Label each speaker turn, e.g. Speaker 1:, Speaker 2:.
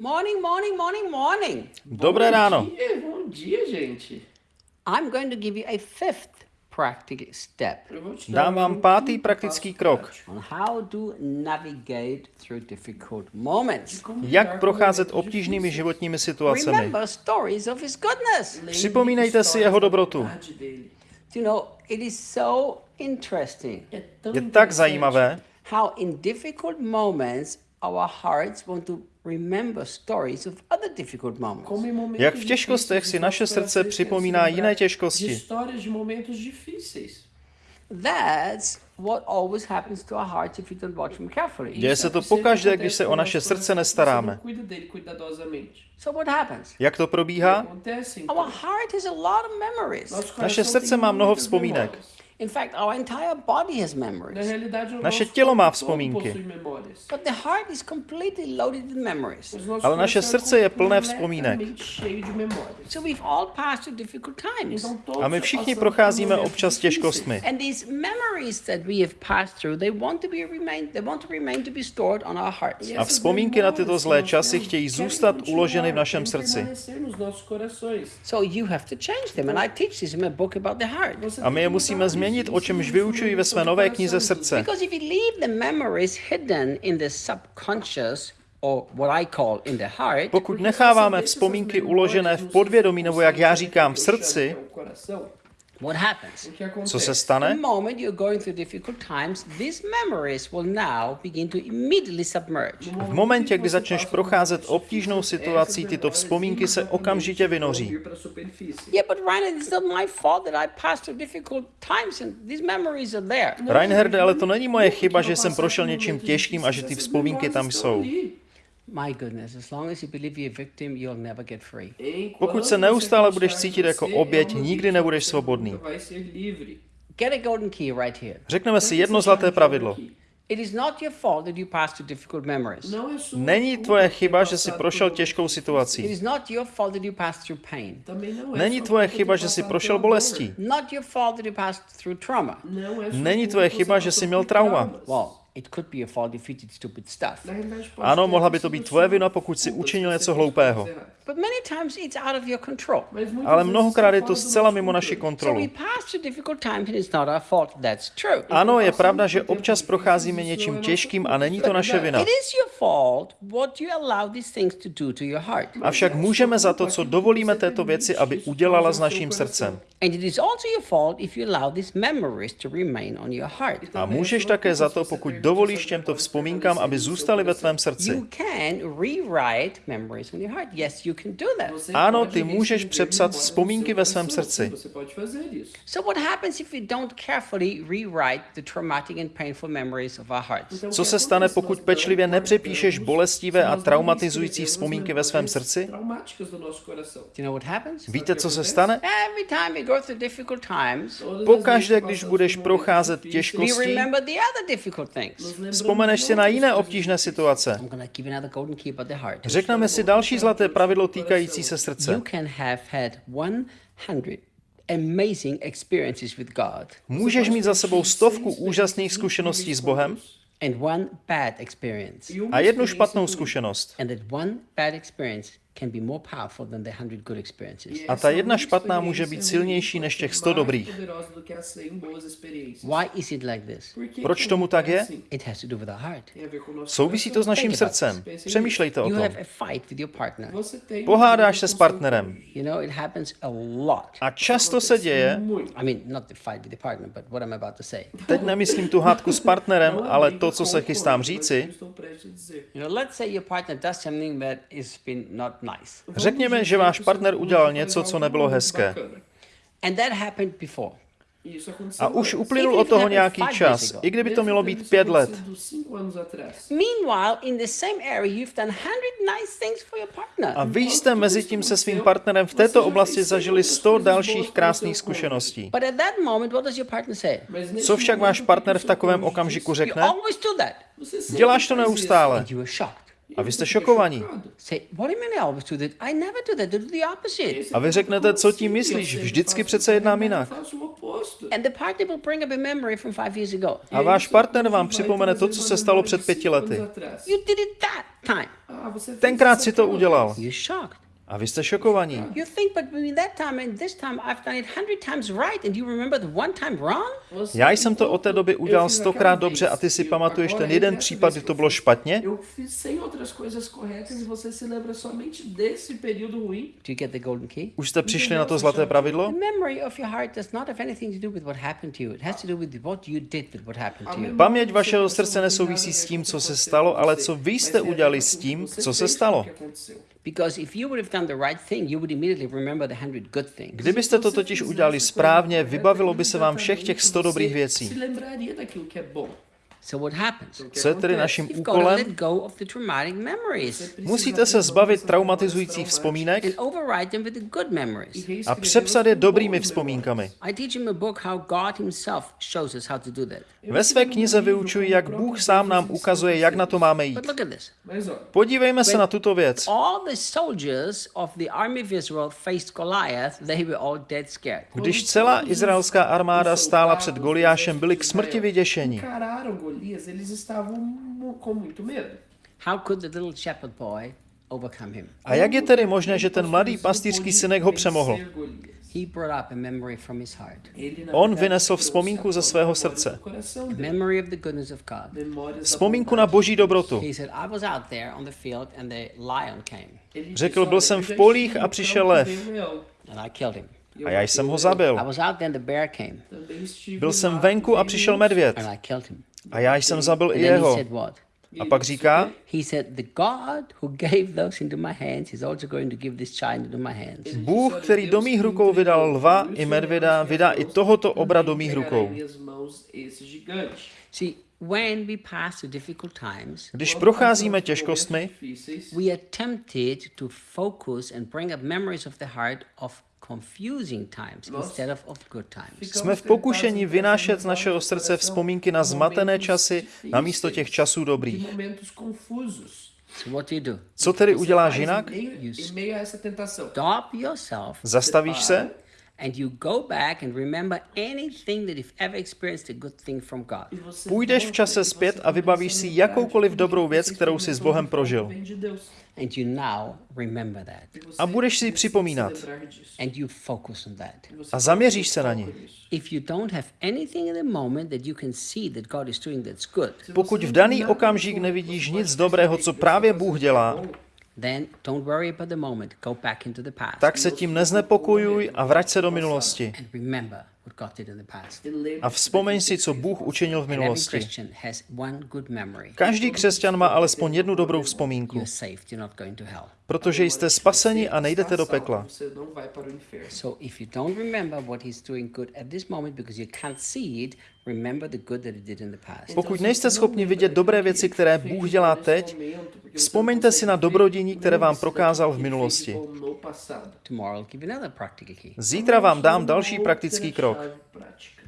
Speaker 1: Morning, morning, morning, morning.
Speaker 2: Dobré ráno.
Speaker 3: Bom dia, bom dia, gente.
Speaker 1: I'm going to give you a fifth practical step
Speaker 2: Dám vám
Speaker 3: um
Speaker 2: pátý
Speaker 3: passo
Speaker 2: praktický krok.
Speaker 1: on how to navigate through difficult moments.
Speaker 2: Jak procházet obtížnými životními situacemi.
Speaker 1: Remember stories of his goodness.
Speaker 2: Připomínejte si jeho dobrotu.
Speaker 1: You know, it is so interesting
Speaker 2: Je tak zajímavé,
Speaker 1: how in difficult moments our hearts want to remember stories of other difficult moments.
Speaker 3: como em momentos
Speaker 2: jak v těžkostech si naše srdce připomíná jiné těžkosti.
Speaker 3: histórias de momentos difíceis.
Speaker 1: That's what always happens to our hearts if we don't watch them carefully.
Speaker 2: Děje se to pokaždé, když se o naše srdce nestaráme. Jak to probíhá?
Speaker 3: acontece,
Speaker 1: Our
Speaker 3: então?
Speaker 1: heart has a lot of memories.
Speaker 3: Nosso coração
Speaker 2: Naše srdce má mnoho vzpomínek.
Speaker 3: Memórias.
Speaker 1: In fact, our entire body has
Speaker 3: Na
Speaker 1: memories.
Speaker 3: realidade, o
Speaker 2: Naše tělo má vzpomínky.
Speaker 3: possui memórias.
Speaker 1: But the heart is completely loaded with memories.
Speaker 3: Mas nosso
Speaker 2: Ale naše srdce je plné vzpomínek.
Speaker 3: cheio de memórias.
Speaker 1: So we've all passed through difficult times.
Speaker 3: Então, todos
Speaker 2: A my všichni procházíme občas těžkostmi.
Speaker 1: And these memories that we have passed through, they want to be remain they want to remain to be stored on our hearts.
Speaker 2: A vzpomínky na tyto zlé časy chtějí zůstat uloženy v našem srdci.
Speaker 3: permanecer nos nossos corações.
Speaker 1: So you have to change them. And I teach this in my book about the heart.
Speaker 3: Você
Speaker 2: A my je musíme
Speaker 3: mudar
Speaker 2: změnit, o čemž vyučuji ve své nové knize. Srdce. Pokud necháváme vzpomínky uložené v podvědomí, nebo jak já říkám, v srdci, co se
Speaker 1: The
Speaker 2: stane?
Speaker 1: moment you're going through difficult times, these memories will now begin to immediately submerge.
Speaker 2: V momentě, kdy začneš procházet obtížnou situací, tyto vzpomínky se okamžitě vynoří.
Speaker 1: Yeah, but Ryan, it's not my fault that I passed through difficult times and these memories are there.
Speaker 2: Reinherde, ale to není moje chyba, že jsem prošel něčím těžkým a že ty vzpomínky tam jsou.
Speaker 1: My goodness, as long as you believe you're a victim, you'll never get free.
Speaker 2: Pokud se neustále budeš cítit jako oběť, nikdy nebudeš svobodný.
Speaker 1: Get a golden key right here.
Speaker 2: Řekneme si jedno zlaté pravidlo.
Speaker 1: It is not your fault that you passed through difficult memories.
Speaker 2: Není tvoje chyba, že jsi prošel těžkou
Speaker 1: It
Speaker 2: situací.
Speaker 1: is not your fault that you passed through pain.
Speaker 2: Není tvoje chyba, že jsi prošel bolestí.
Speaker 1: Not your fault that you passed through trauma.
Speaker 2: Není tvoje chyba, že jsi měl trauma.
Speaker 1: Well, it could be your fault if you did stupid stuff.
Speaker 2: Ano, mohla by to být tvoje vina, pokud si učinil něco hloupého.
Speaker 1: But many times it's out of your control.
Speaker 2: Ale mnohokrát je to zcela mimo naši
Speaker 1: So we
Speaker 2: kontrolu.
Speaker 1: pass through difficult times and it's not our fault. That's true.
Speaker 2: Ano, je pravda, že občas procházíme něčím těžkým a není to naše vina.
Speaker 1: It is your fault what you allow these things to do to your heart.
Speaker 2: Avšak můžeme za to, co dovolíme této věci, aby udělala s naším srdcem.
Speaker 1: And it is also your fault if you allow these memories to remain on your heart.
Speaker 2: A můžeš také za to, pokud dovolíš těmto vzpomínkám, aby zůstaly ve tvém srdci. Ano, ty můžeš přepsat vzpomínky ve svém srdci.
Speaker 1: So what happens if we don't carefully rewrite the traumatic and painful memories of our hearts?
Speaker 2: Co se stane, pokud pečlivě nepřepíšeš bolestivé a traumatizující vzpomínky ve svém srdci?
Speaker 1: Do you know what happens?
Speaker 2: Víte, co se stane? Pokaždé, když budeš procházet
Speaker 1: we
Speaker 2: vzpomeneš si na jiné obtížné situace. Řekneme si další zlaté pravidlo týkající se srdce.
Speaker 1: can have had 100 amazing experiences with God
Speaker 2: Můžeš mít za sebou stovku úžasných zkušeností s Bohem a jednu špatnou zkušenost.
Speaker 1: And that one bad experience can be more powerful than the 100 good experiences.
Speaker 2: A ta jedna špatná může být silnější než těch 100 dobrých.
Speaker 1: Why is it like this?
Speaker 2: Proč tomu tak je? Souvisí to s naším srdcem. Přemýšlejte o tom. Pohádáš se s partnerem.
Speaker 1: A
Speaker 2: často se děje, teď nemyslím tu hádku s partnerem, ale to, co se chystám říci,
Speaker 1: You know, let's say your partner does something that has been not nice.
Speaker 2: řekněme, že váš partner udělal něco, co nebylo hezké. A už uplynul od toho nějaký čas, i kdyby to mělo být pět let.
Speaker 1: Meanwhile, in the same area, you've done 100 nice things for your partner.
Speaker 2: A vy jste mezi tím se svým partnerem v této oblasti zažili 100 dalších krásných zkušeností.
Speaker 1: But at that moment, what does your partner say?
Speaker 2: Co však váš partner v takovém okamžiku
Speaker 1: You
Speaker 2: řekne?
Speaker 1: always do that.
Speaker 2: Děláš to neustále. A vy jste šokovaní. A vy řeknete, co tím myslíš? Vždycky přece jednám jinak.
Speaker 1: A
Speaker 2: váš partner vám připomene to, co se stalo před pěti lety. Tenkrát si to udělal. A vy jste šokovaní.
Speaker 1: You think, but between that time and this time, I've done it hundred times right, and you remember the one time wrong?
Speaker 3: Você-
Speaker 2: Já jsem to od té doby udělal stokrát dobře a ty si pamatuješ ten jeden případ, kdy to bylo špatně?
Speaker 3: Eu fiz 100 outras coisas corretas e você se lembra somente desse período ruim.
Speaker 1: Do you get the golden key?
Speaker 2: Už jste přišli na to zlaté pravidlo?
Speaker 1: The memory of your heart does not have anything to do with what happened to you. It has to do with what you did with what happened to you.
Speaker 2: Paměť vašeho srdce nesouvisí s tím, co se stalo, ale co vy jste udělali s tím, co se stalo.
Speaker 1: Because if you would have done the right thing, you would immediately remember the hundred good things.
Speaker 2: Kdybyste to totiž udělali správně, vybavilo by se vám všech těch 100 dobrých věcí. Co je tedy naším
Speaker 1: You've got to let
Speaker 2: úkolem?
Speaker 1: go of the traumatic memories
Speaker 2: Musíte se zbavit traumatizujících vzpomínek
Speaker 1: and override them with the good memories.
Speaker 2: a přepsat je dobrými vzpomínkami.
Speaker 1: I teach him a book how God himself shows us how to do that.
Speaker 2: Ve své knize vyučuji, jak Bůh sám nám ukazuje, jak na to máme jít.
Speaker 1: But look at this.
Speaker 3: Mas ó,
Speaker 2: Podívejme se na tuto věc.
Speaker 1: All the soldiers of the army of Israel faced Goliath, they were all dead scared.
Speaker 2: Když celá izraelská armáda stála před Goliášem, byli k smrti vyděšeni.
Speaker 3: Golias, eles estavam com muito medo.
Speaker 1: How could the little shepherd boy overcome him?
Speaker 2: A jak je tedy možné, že ten mladý pastýřský synek ho přemohl?
Speaker 1: He brought up a memory from his heart,
Speaker 2: On vynesl vzpomínku ze svého srdce.
Speaker 1: memory of the goodness of God.
Speaker 2: Vzpomínku na boží dobrotu.
Speaker 1: He said, I was out there on the field and the lion came
Speaker 2: Řekl, byl
Speaker 3: "Olha,
Speaker 2: jsem v polích a
Speaker 3: no
Speaker 2: přišel lev.
Speaker 1: and I killed him.
Speaker 2: A já jsem ho zabil. Byl jsem venku a přišel medvěd. A já jsem zabil i jeho. A pak říká. Bůh, který do mých rukou vydal lva i medvěda, vydá i tohoto obra do mých rukou. Když procházíme těžkostmi,
Speaker 3: Difíceis,
Speaker 1: we are tempted to focus and bring up memories of the heart of confusing times instead of, of good times.
Speaker 2: jsme v pokušení vynášet z našeho srdce vzpomínky na zmatené časy na místo těch časů dobrých. Co tedy uděláš jinak? Zastavíš se
Speaker 1: and you go back and remember anything that you've ever experienced a good thing from God.
Speaker 3: Você
Speaker 2: Půjdeš v čase
Speaker 3: você
Speaker 2: zpět a
Speaker 3: começa
Speaker 2: vybavíš si jakoukoliv dobrou věc, kterou
Speaker 3: você
Speaker 2: si s Bohem prožil.
Speaker 1: And you now remember that.
Speaker 2: A budeš si připomínat.
Speaker 1: And you focus on that.
Speaker 2: A zaměříš se na ní.
Speaker 3: foca nisso.
Speaker 1: If you don't have anything in the moment that you can see that God is doing that's good,
Speaker 2: Pokud v daný okamžik nevidíš nic dobrého, co právě Bůh dělá,
Speaker 1: then don't worry about the moment. Go back into the past
Speaker 2: tak se tím neznepokojuj a vrať se do minulosti.
Speaker 1: And remember what God did in the past.
Speaker 3: Lembre-se
Speaker 2: A vzpomeň si, co Bůh učinil v minulosti. Každý křesťan má alespoň jednu dobrou vzpomínku, protože jste spaseni a nejdete do pekla.
Speaker 3: Você não vai para o inferno.
Speaker 1: So if you don't remember what He's doing good at this moment because you can't see it, remember the good that He did in the past.
Speaker 2: Pokud nejste schopni vidět dobré věci, které Bůh dělá teď, vzpomeňte si na dobrodění, které vám prokázal v minulosti. Zítra vám dám další praktický krok.
Speaker 3: Chave prática.